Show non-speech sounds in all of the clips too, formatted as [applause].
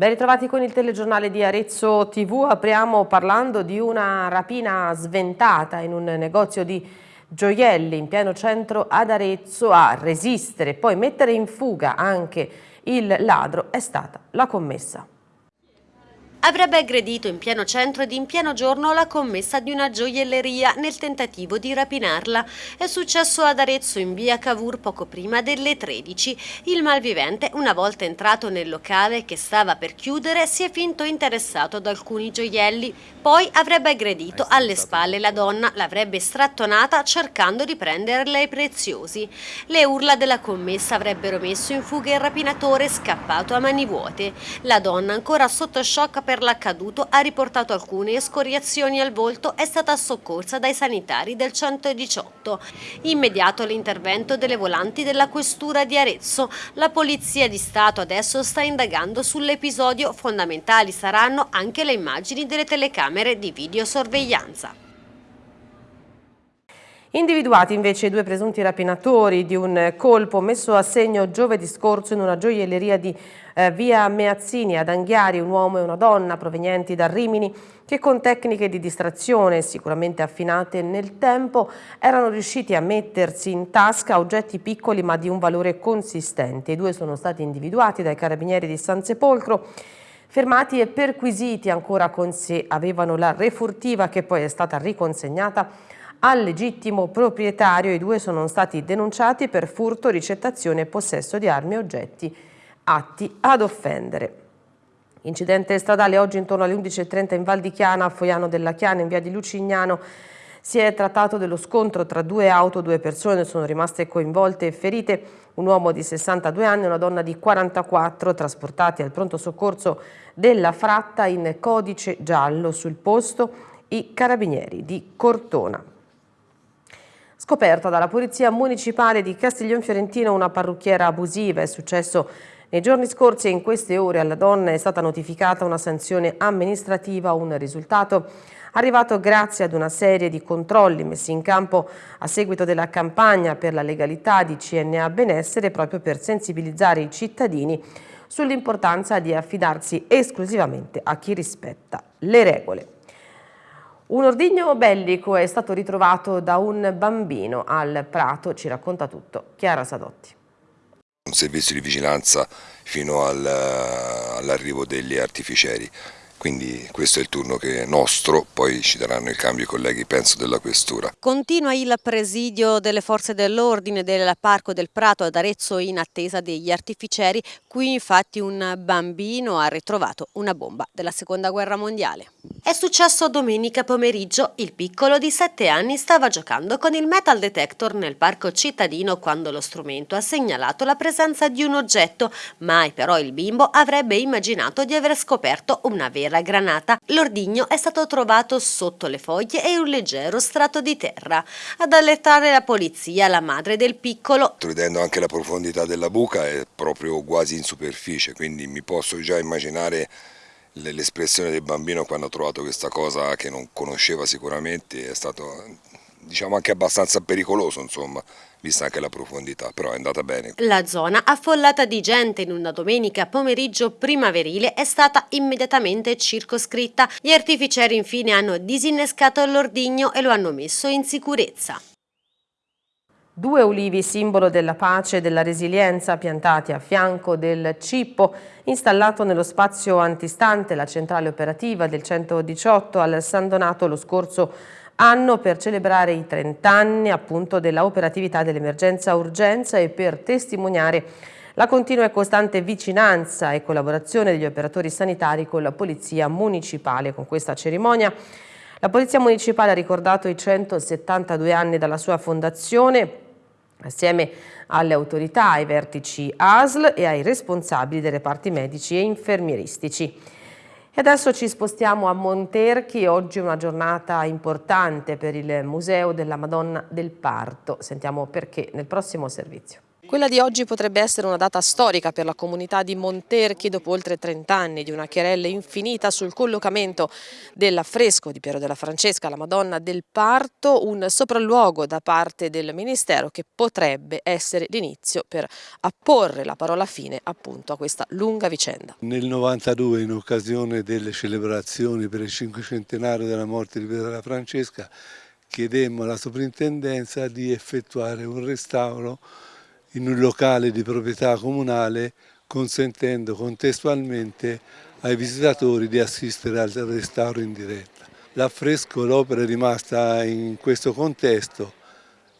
Ben ritrovati con il telegiornale di Arezzo TV, apriamo parlando di una rapina sventata in un negozio di gioielli in pieno centro ad Arezzo a resistere e poi mettere in fuga anche il ladro è stata la commessa. Avrebbe aggredito in pieno centro ed in pieno giorno la commessa di una gioielleria nel tentativo di rapinarla. È successo ad Arezzo in via Cavour poco prima delle 13. Il malvivente, una volta entrato nel locale che stava per chiudere, si è finto interessato ad alcuni gioielli. Poi avrebbe aggredito alle spalle la donna, l'avrebbe strattonata cercando di prenderle i preziosi. Le urla della commessa avrebbero messo in fuga il rapinatore scappato a mani vuote. La donna, ancora sotto shock per l'accaduto ha riportato alcune escoriazioni al volto è stata soccorsa dai sanitari del 118. Immediato l'intervento delle volanti della questura di Arezzo. La Polizia di Stato adesso sta indagando sull'episodio. Fondamentali saranno anche le immagini delle telecamere di videosorveglianza. Individuati invece i due presunti rapinatori di un colpo messo a segno giovedì scorso in una gioielleria di eh, via Meazzini ad Anghiari, un uomo e una donna provenienti da Rimini che con tecniche di distrazione sicuramente affinate nel tempo erano riusciti a mettersi in tasca oggetti piccoli ma di un valore consistente. I due sono stati individuati dai carabinieri di San Sepolcro fermati e perquisiti ancora con sé avevano la refurtiva che poi è stata riconsegnata al legittimo proprietario i due sono stati denunciati per furto, ricettazione e possesso di armi e oggetti atti ad offendere. Incidente stradale oggi intorno alle 11.30 in Val di Chiana, a Foiano della Chiana, in via di Lucignano. Si è trattato dello scontro tra due auto, due persone sono rimaste coinvolte e ferite, un uomo di 62 anni e una donna di 44 trasportati al pronto soccorso della Fratta in codice giallo sul posto i carabinieri di Cortona. Scoperta dalla Polizia Municipale di Castiglion Fiorentino una parrucchiera abusiva. È successo nei giorni scorsi e in queste ore alla donna è stata notificata una sanzione amministrativa, un risultato arrivato grazie ad una serie di controlli messi in campo a seguito della campagna per la legalità di CNA Benessere proprio per sensibilizzare i cittadini sull'importanza di affidarsi esclusivamente a chi rispetta le regole. Un ordigno bellico è stato ritrovato da un bambino al Prato, ci racconta tutto Chiara Sadotti. Un servizio di vigilanza fino all'arrivo degli artificieri quindi questo è il turno che è nostro, poi ci daranno il cambio i colleghi, penso, della questura. Continua il presidio delle forze dell'ordine del Parco del Prato ad Arezzo in attesa degli artificieri, qui infatti un bambino ha ritrovato una bomba della seconda guerra mondiale. È successo domenica pomeriggio, il piccolo di 7 anni stava giocando con il metal detector nel parco cittadino quando lo strumento ha segnalato la presenza di un oggetto, mai però il bimbo avrebbe immaginato di aver scoperto una vera la granata, l'ordigno è stato trovato sotto le foglie e un leggero strato di terra. Ad allertare la polizia, la madre del piccolo. Vedendo anche la profondità della buca è proprio quasi in superficie, quindi mi posso già immaginare l'espressione del bambino quando ha trovato questa cosa che non conosceva sicuramente, è stato diciamo anche abbastanza pericoloso insomma vista anche la profondità, però è andata bene. La zona affollata di gente in una domenica pomeriggio primaverile è stata immediatamente circoscritta. Gli artificieri infine hanno disinnescato l'ordigno e lo hanno messo in sicurezza. Due ulivi simbolo della pace e della resilienza piantati a fianco del cippo installato nello spazio antistante la centrale operativa del 118 al San Donato lo scorso anno per celebrare i 30 anni appunto della dell'emergenza urgenza e per testimoniare la continua e costante vicinanza e collaborazione degli operatori sanitari con la Polizia Municipale. Con questa cerimonia la Polizia Municipale ha ricordato i 172 anni dalla sua fondazione assieme alle autorità, ai vertici ASL e ai responsabili dei reparti medici e infermieristici. E adesso ci spostiamo a Monterchi, oggi è una giornata importante per il Museo della Madonna del Parto. Sentiamo perché nel prossimo servizio. Quella di oggi potrebbe essere una data storica per la comunità di Monterchi dopo oltre 30 anni di una querella infinita sul collocamento dell'affresco di Piero della Francesca, la Madonna del Parto, un sopralluogo da parte del Ministero che potrebbe essere l'inizio per apporre la parola fine appunto a questa lunga vicenda. Nel 92 in occasione delle celebrazioni per il cinquecentenario della morte di Piero della Francesca chiedemmo alla soprintendenza di effettuare un restauro in un locale di proprietà comunale consentendo contestualmente ai visitatori di assistere al restauro in diretta. L'affresco, l'opera è rimasta in questo contesto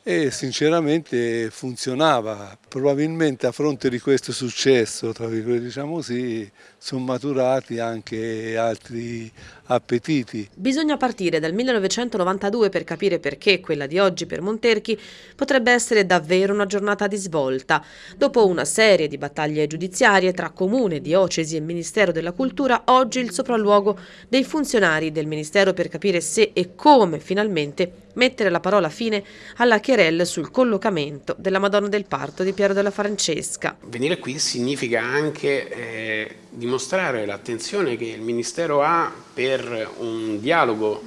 e sinceramente funzionava. Probabilmente a fronte di questo successo, tra virgolette diciamo così, sono maturati anche altri appetiti. Bisogna partire dal 1992 per capire perché quella di oggi per Monterchi potrebbe essere davvero una giornata di svolta. Dopo una serie di battaglie giudiziarie tra Comune, Diocesi e Ministero della Cultura, oggi il sopralluogo dei funzionari del Ministero per capire se e come finalmente mettere la parola fine alla querelle sul collocamento della Madonna del Parto di Piero della Francesca. Venire qui significa anche eh, dimostrare l'attenzione che il Ministero ha per un dialogo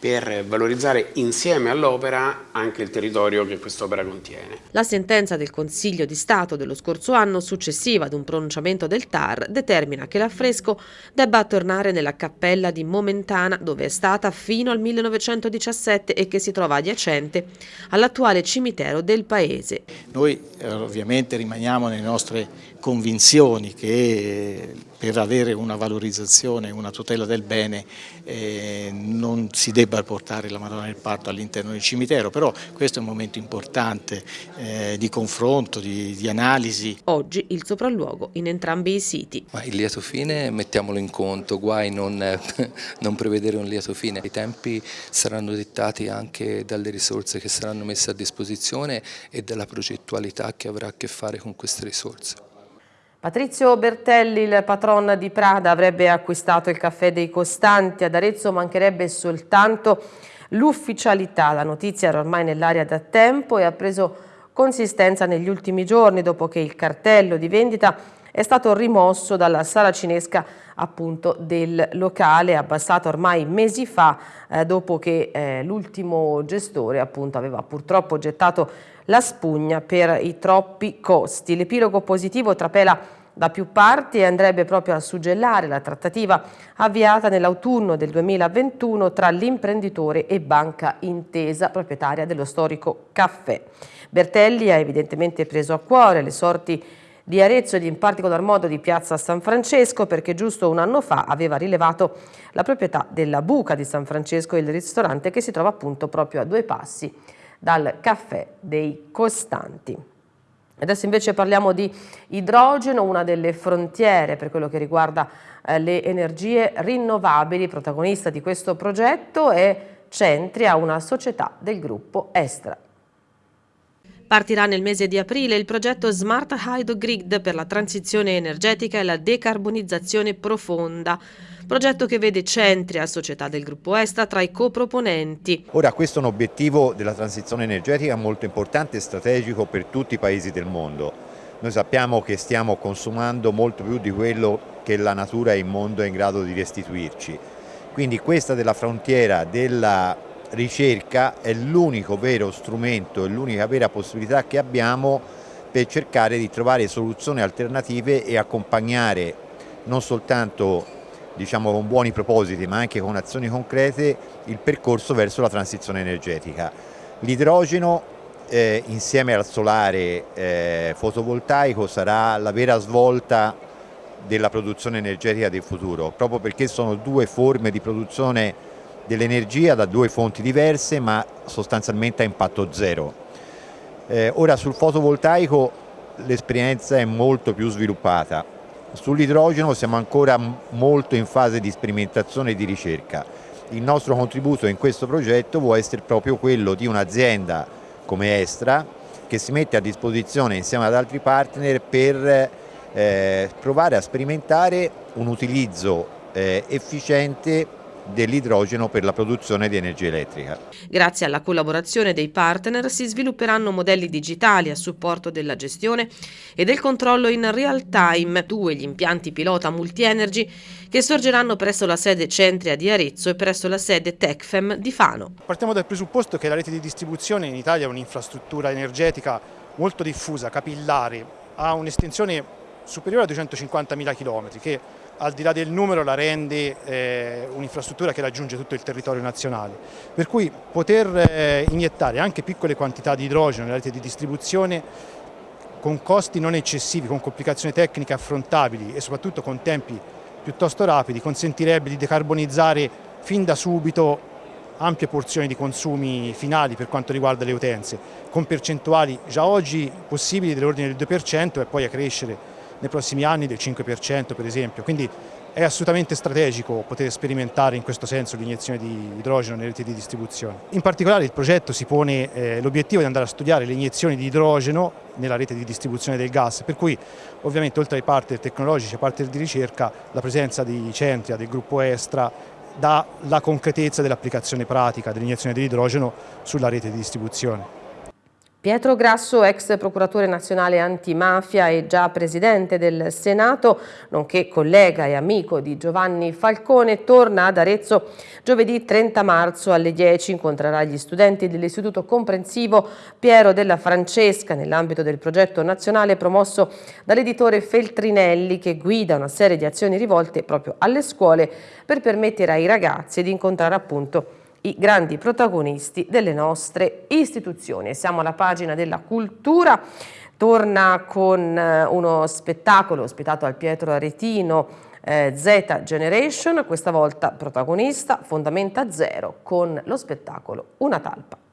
per valorizzare insieme all'opera anche il territorio che quest'opera contiene. La sentenza del Consiglio di Stato dello scorso anno, successiva ad un pronunciamento del TAR, determina che l'affresco debba tornare nella cappella di Momentana, dove è stata fino al 1917 e che si trova adiacente all'attuale cimitero del paese. Noi eh, ovviamente rimaniamo nelle nostre convinzioni che per avere una valorizzazione, una tutela del bene eh, non si debba portare la Madonna del Parto all'interno del cimitero, però questo è un momento importante eh, di confronto, di, di, analisi. Oggi il sopralluogo in entrambi i siti. Ma il lieto fine mettiamolo in conto, guai non, [laughs] non prevedere un lieto fine. I tempi saranno dettati anche dalle risorse che saranno messe a disposizione e dalla progettualità che avrà a che fare con queste risorse. Patrizio Bertelli, il patron di Prada, avrebbe acquistato il caffè dei Costanti. Ad Arezzo mancherebbe soltanto l'ufficialità. La notizia era ormai nell'aria da tempo e ha preso consistenza negli ultimi giorni dopo che il cartello di vendita è stato rimosso dalla sala cinesca appunto del locale abbassato ormai mesi fa eh, dopo che eh, l'ultimo gestore appunto aveva purtroppo gettato la spugna per i troppi costi. L'epilogo positivo trapela da più parti e andrebbe proprio a suggellare la trattativa avviata nell'autunno del 2021 tra l'imprenditore e Banca Intesa, proprietaria dello storico caffè. Bertelli ha evidentemente preso a cuore le sorti di Arezzo ed in particolar modo di Piazza San Francesco perché giusto un anno fa aveva rilevato la proprietà della Buca di San Francesco il ristorante che si trova appunto proprio a due passi dal caffè dei Costanti. Adesso invece parliamo di idrogeno, una delle frontiere per quello che riguarda eh, le energie rinnovabili. Protagonista di questo progetto è Centria, una società del gruppo Estra. Partirà nel mese di aprile il progetto Smart Hydro Grid per la transizione energetica e la decarbonizzazione profonda progetto che vede Centria, società del gruppo Esta, tra i coproponenti. Ora questo è un obiettivo della transizione energetica molto importante e strategico per tutti i paesi del mondo. Noi sappiamo che stiamo consumando molto più di quello che la natura e il mondo è in grado di restituirci. Quindi questa della frontiera della ricerca è l'unico vero strumento, è l'unica vera possibilità che abbiamo per cercare di trovare soluzioni alternative e accompagnare non soltanto diciamo, con buoni propositi ma anche con azioni concrete il percorso verso la transizione energetica. L'idrogeno eh, insieme al solare eh, fotovoltaico sarà la vera svolta della produzione energetica del futuro, proprio perché sono due forme di produzione dell'energia da due fonti diverse ma sostanzialmente a impatto zero. Eh, ora sul fotovoltaico l'esperienza è molto più sviluppata, Sull'idrogeno siamo ancora molto in fase di sperimentazione e di ricerca. Il nostro contributo in questo progetto può essere proprio quello di un'azienda come Estra che si mette a disposizione insieme ad altri partner per eh, provare a sperimentare un utilizzo eh, efficiente dell'idrogeno per la produzione di energia elettrica. Grazie alla collaborazione dei partner si svilupperanno modelli digitali a supporto della gestione e del controllo in real time, due gli impianti pilota multi-energy che sorgeranno presso la sede Centria di Arezzo e presso la sede Tecfem di Fano. Partiamo dal presupposto che la rete di distribuzione in Italia è un'infrastruttura energetica molto diffusa, capillare, ha un'estensione superiore a 250.000 km che al di là del numero la rende eh, un'infrastruttura che raggiunge tutto il territorio nazionale. Per cui poter eh, iniettare anche piccole quantità di idrogeno nella rete di distribuzione con costi non eccessivi, con complicazioni tecniche affrontabili e soprattutto con tempi piuttosto rapidi consentirebbe di decarbonizzare fin da subito ampie porzioni di consumi finali per quanto riguarda le utenze, con percentuali già oggi possibili dell'ordine del 2% e poi a crescere nei prossimi anni del 5% per esempio, quindi è assolutamente strategico poter sperimentare in questo senso l'iniezione di idrogeno nelle reti di distribuzione. In particolare il progetto si pone eh, l'obiettivo di andare a studiare le iniezioni di idrogeno nella rete di distribuzione del gas, per cui ovviamente oltre ai partner tecnologici e partner di ricerca la presenza di Centria, del gruppo Estra, dà la concretezza dell'applicazione pratica dell'iniezione dell'idrogeno sulla rete di distribuzione. Pietro Grasso, ex procuratore nazionale antimafia e già presidente del Senato, nonché collega e amico di Giovanni Falcone, torna ad Arezzo giovedì 30 marzo alle 10. Incontrerà gli studenti dell'Istituto Comprensivo Piero della Francesca nell'ambito del progetto nazionale promosso dall'editore Feltrinelli che guida una serie di azioni rivolte proprio alle scuole per permettere ai ragazzi di incontrare appunto i grandi protagonisti delle nostre istituzioni. Siamo alla pagina della cultura, torna con eh, uno spettacolo ospitato al Pietro Aretino eh, Z Generation, questa volta protagonista Fondamenta Zero con lo spettacolo Una talpa.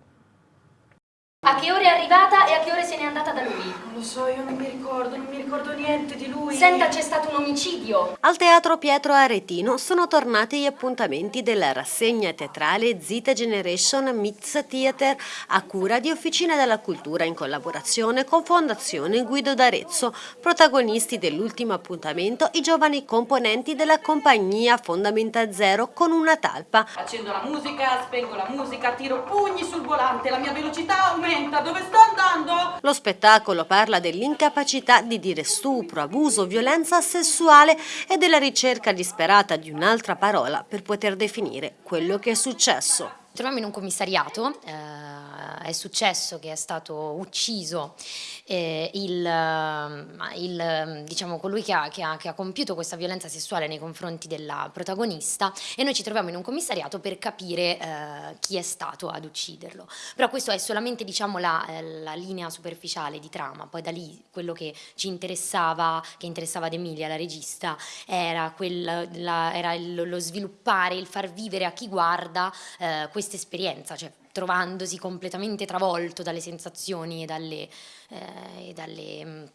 A che ora è arrivata e a che ore se n'è andata da lui? Non lo so, io non mi ricordo, non mi ricordo niente di lui. Senta, c'è stato un omicidio. Al Teatro Pietro Aretino sono tornati gli appuntamenti della rassegna teatrale Zita Generation Meets Theater a cura di Officina della Cultura in collaborazione con Fondazione Guido d'Arezzo. Protagonisti dell'ultimo appuntamento i giovani componenti della compagnia Fondamenta Zero con una talpa. Accendo la musica, spengo la musica, tiro pugni sul volante, la mia velocità aumenta lenta, dove sto andando? Lo spettacolo parla dell'incapacità di dire stupro, abuso, violenza sessuale e della ricerca disperata di un'altra parola per poter definire quello che è successo. Troviamo in un commissariato, eh, è successo che è stato ucciso eh, il, eh, il, diciamo, colui che ha, che, ha, che ha, compiuto questa violenza sessuale nei confronti della protagonista e noi ci troviamo in un commissariato per capire eh, chi è stato ad ucciderlo. Però questo è solamente diciamo, la, eh, la, linea superficiale di trama, poi da lì quello che ci interessava, che interessava ad Emilia, la regista, era, quel, la, era il, lo sviluppare, il far vivere a chi guarda eh, questa esperienza, cioè trovandosi completamente travolto dalle sensazioni e dalle, eh, e dalle mm,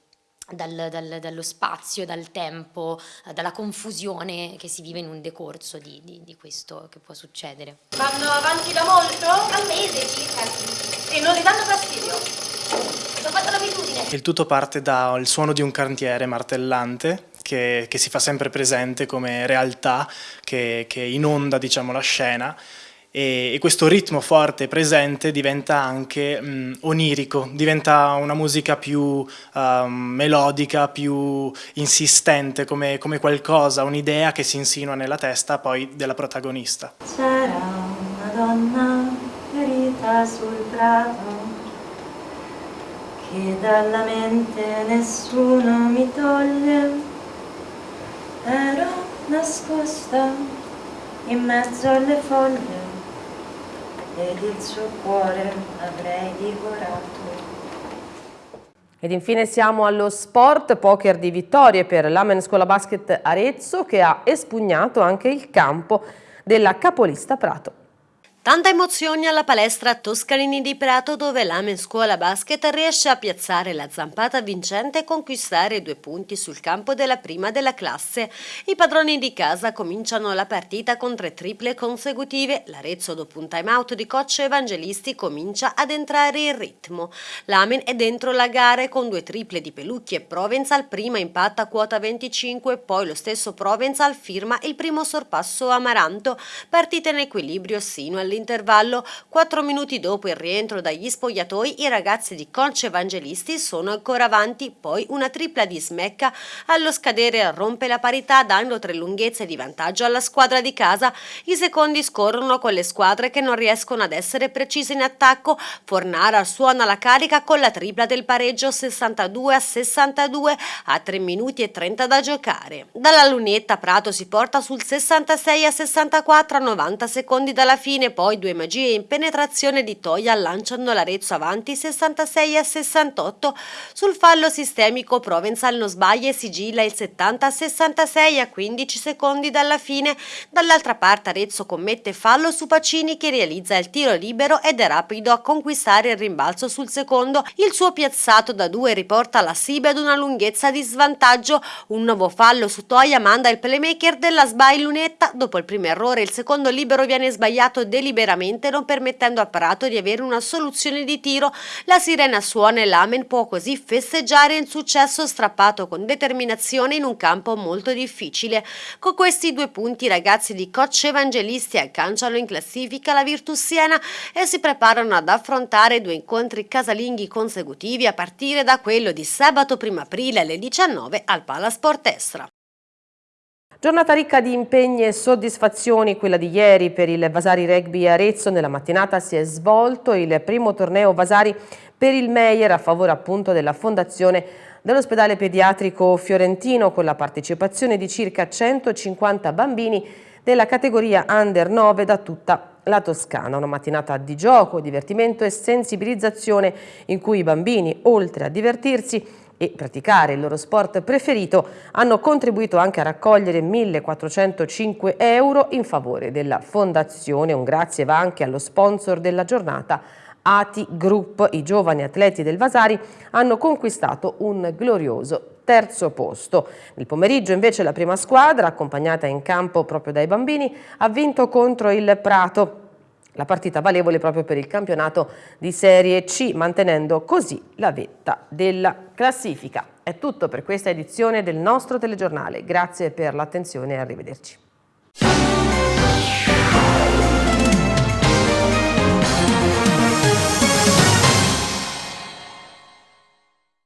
dal, dal, dallo spazio, dal tempo, dalla confusione che si vive in un decorso di, di, di, questo che può succedere. Vanno avanti da molto? Un mese circa. E non gli danno fastidio? Ho fatto l'abitudine. Il tutto parte dal suono di un cantiere martellante che, che si fa sempre presente come realtà che, che inonda diciamo, la scena e, e questo ritmo forte presente diventa anche mh, onirico, diventa una musica più uh, melodica, più insistente, come, come qualcosa, un'idea che si insinua nella testa poi della protagonista. C'era una donna ferita sul prato che dalla mente nessuno mi toglie ero nascosta in mezzo alle foglie ed il suo cuore avrei divorato. Ed infine siamo allo sport, poker di vittorie per l'Amen Scuola Basket Arezzo che ha espugnato anche il campo della capolista Prato. Tanta emozione alla palestra Toscanini di Prato dove l'Amen Scuola Basket riesce a piazzare la zampata vincente e conquistare due punti sul campo della prima della classe. I padroni di casa cominciano la partita con tre triple consecutive. L'Arezzo dopo un time out di coach Evangelisti comincia ad entrare in ritmo. L'Amen è dentro la gara con due triple di Pelucchi e Provenzal, prima impatta quota 25, poi lo stesso Provenzal firma il primo sorpasso Amaranto, partita in equilibrio sino al all'intervallo, quattro minuti dopo il rientro dagli spogliatoi, i ragazzi di Conce Evangelisti sono ancora avanti, poi una tripla di smecca allo scadere rompe la parità dando tre lunghezze di vantaggio alla squadra di casa. I secondi scorrono con le squadre che non riescono ad essere precise in attacco. Fornara suona la carica con la tripla del pareggio 62 a 62 a 3 minuti e 30 da giocare. Dalla lunetta Prato si porta sul 66 a 64 a 90 secondi dalla fine, poi due magie in penetrazione di Toia lanciano l'Arezzo avanti 66 a 68. Sul fallo sistemico Provenzal non sbaglia e sigilla il 70 a 66 a 15 secondi dalla fine. Dall'altra parte Arezzo commette fallo su Pacini che realizza il tiro libero ed è rapido a conquistare il rimbalzo sul secondo. Il suo piazzato da due riporta la Sibe ad una lunghezza di svantaggio. Un nuovo fallo su Toia manda il playmaker della sbaglia lunetta. Dopo il primo errore il secondo libero viene sbagliato deliberatamente liberamente non permettendo a Prato di avere una soluzione di tiro. La sirena suona e l'Amen può così festeggiare il successo strappato con determinazione in un campo molto difficile. Con questi due punti i ragazzi di Coach Evangelisti agganciano in classifica la Virtus Siena e si preparano ad affrontare due incontri casalinghi consecutivi a partire da quello di sabato 1 aprile alle 19 al Palasport Estra. Giornata ricca di impegni e soddisfazioni, quella di ieri per il Vasari Rugby Arezzo. Nella mattinata si è svolto il primo torneo Vasari per il Meyer a favore appunto della fondazione dell'ospedale pediatrico fiorentino con la partecipazione di circa 150 bambini della categoria Under 9 da tutta la Toscana. Una mattinata di gioco, divertimento e sensibilizzazione in cui i bambini, oltre a divertirsi, e praticare il loro sport preferito hanno contribuito anche a raccogliere 1.405 euro in favore della fondazione. Un grazie va anche allo sponsor della giornata ATI Group. I giovani atleti del Vasari hanno conquistato un glorioso terzo posto. Nel pomeriggio invece la prima squadra, accompagnata in campo proprio dai bambini, ha vinto contro il Prato la partita valevole proprio per il campionato di Serie C, mantenendo così la vetta della classifica. È tutto per questa edizione del nostro telegiornale. Grazie per l'attenzione e arrivederci.